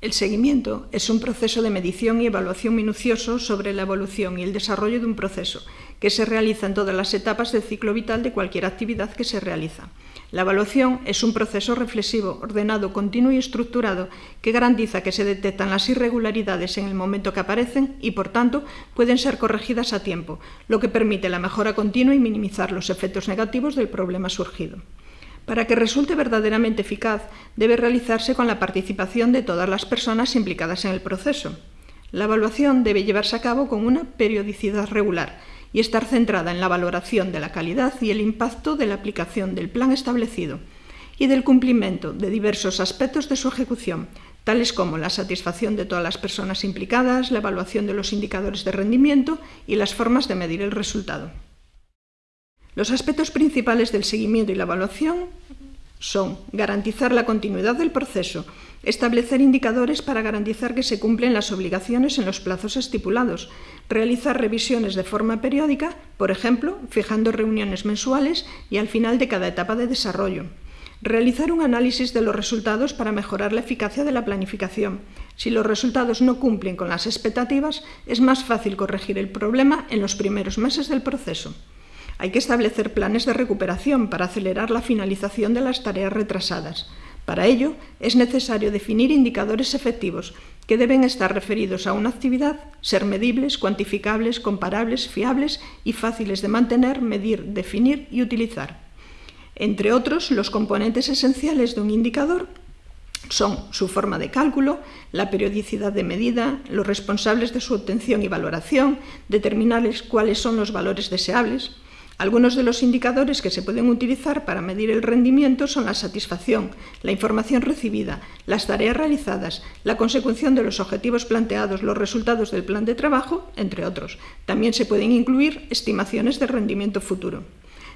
El seguimiento es un proceso de medición y evaluación minucioso sobre la evolución y el desarrollo de un proceso, que se realiza en todas las etapas del ciclo vital de cualquier actividad que se realiza. La evaluación es un proceso reflexivo, ordenado, continuo y estructurado que garantiza que se detectan las irregularidades en el momento que aparecen y, por tanto, pueden ser corregidas a tiempo, lo que permite la mejora continua y minimizar los efectos negativos del problema surgido. Para que resulte verdaderamente eficaz, debe realizarse con la participación de todas las personas implicadas en el proceso. La evaluación debe llevarse a cabo con una periodicidad regular y estar centrada en la valoración de la calidad y el impacto de la aplicación del plan establecido y del cumplimiento de diversos aspectos de su ejecución, tales como la satisfacción de todas las personas implicadas, la evaluación de los indicadores de rendimiento y las formas de medir el resultado. Los aspectos principales del seguimiento y la evaluación son garantizar la continuidad del proceso, establecer indicadores para garantizar que se cumplen las obligaciones en los plazos estipulados, realizar revisiones de forma periódica, por ejemplo, fijando reuniones mensuales y al final de cada etapa de desarrollo, realizar un análisis de los resultados para mejorar la eficacia de la planificación. Si los resultados no cumplen con las expectativas, es más fácil corregir el problema en los primeros meses del proceso. Hay que establecer planes de recuperación para acelerar la finalización de las tareas retrasadas. Para ello, es necesario definir indicadores efectivos que deben estar referidos a una actividad, ser medibles, cuantificables, comparables, fiables y fáciles de mantener, medir, definir y utilizar. Entre otros, los componentes esenciales de un indicador son su forma de cálculo, la periodicidad de medida, los responsables de su obtención y valoración, determinar cuáles son los valores deseables, algunos de los indicadores que se pueden utilizar para medir el rendimiento son la satisfacción, la información recibida, las tareas realizadas, la consecución de los objetivos planteados, los resultados del plan de trabajo, entre otros. También se pueden incluir estimaciones de rendimiento futuro.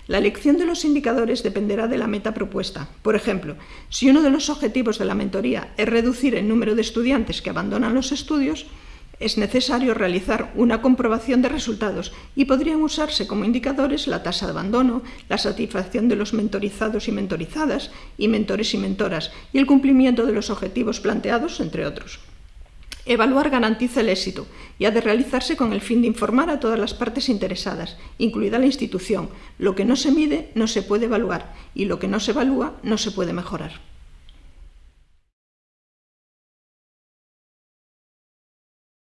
La elección de los indicadores dependerá de la meta propuesta. Por ejemplo, si uno de los objetivos de la mentoría es reducir el número de estudiantes que abandonan los estudios, es necesario realizar una comprobación de resultados y podrían usarse como indicadores la tasa de abandono, la satisfacción de los mentorizados y mentorizadas y mentores y mentoras y el cumplimiento de los objetivos planteados, entre otros. Evaluar garantiza el éxito y ha de realizarse con el fin de informar a todas las partes interesadas, incluida la institución. Lo que no se mide no se puede evaluar y lo que no se evalúa no se puede mejorar.